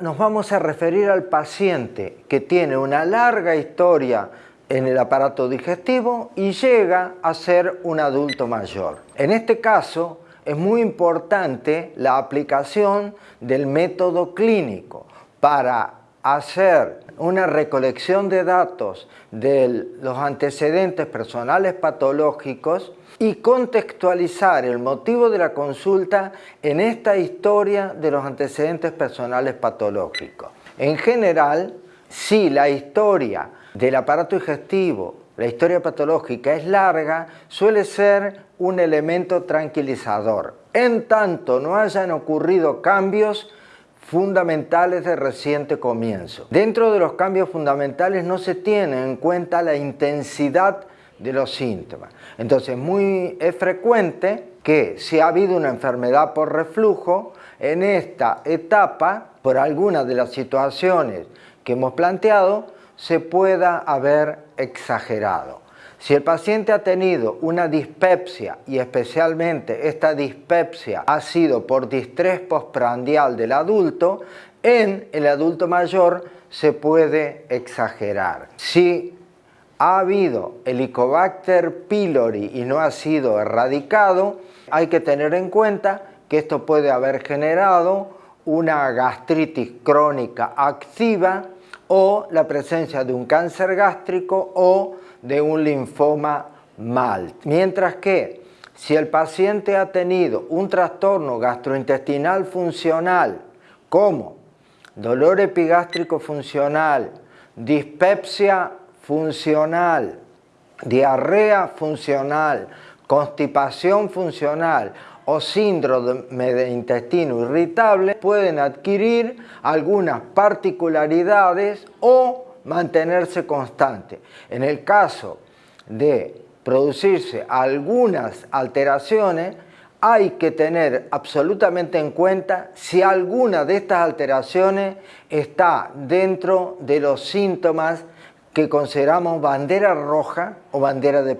Nos vamos a referir al paciente que tiene una larga historia en el aparato digestivo y llega a ser un adulto mayor. En este caso es muy importante la aplicación del método clínico para hacer una recolección de datos de los antecedentes personales patológicos y contextualizar el motivo de la consulta en esta historia de los antecedentes personales patológicos. En general, si la historia del aparato digestivo, la historia patológica es larga, suele ser un elemento tranquilizador. En tanto no hayan ocurrido cambios fundamentales de reciente comienzo. Dentro de los cambios fundamentales no se tiene en cuenta la intensidad de los síntomas. Entonces muy, es frecuente que si ha habido una enfermedad por reflujo, en esta etapa, por alguna de las situaciones que hemos planteado, se pueda haber exagerado. Si el paciente ha tenido una dispepsia y especialmente esta dispepsia ha sido por distrés postprandial del adulto, en el adulto mayor se puede exagerar. Si ha habido Helicobacter pylori y no ha sido erradicado, hay que tener en cuenta que esto puede haber generado una gastritis crónica activa o la presencia de un cáncer gástrico o de un linfoma mal. Mientras que si el paciente ha tenido un trastorno gastrointestinal funcional como dolor epigástrico funcional, dispepsia funcional, diarrea funcional, constipación funcional o síndrome de intestino irritable pueden adquirir algunas particularidades o mantenerse constante. En el caso de producirse algunas alteraciones, hay que tener absolutamente en cuenta si alguna de estas alteraciones está dentro de los síntomas que consideramos bandera roja o bandera de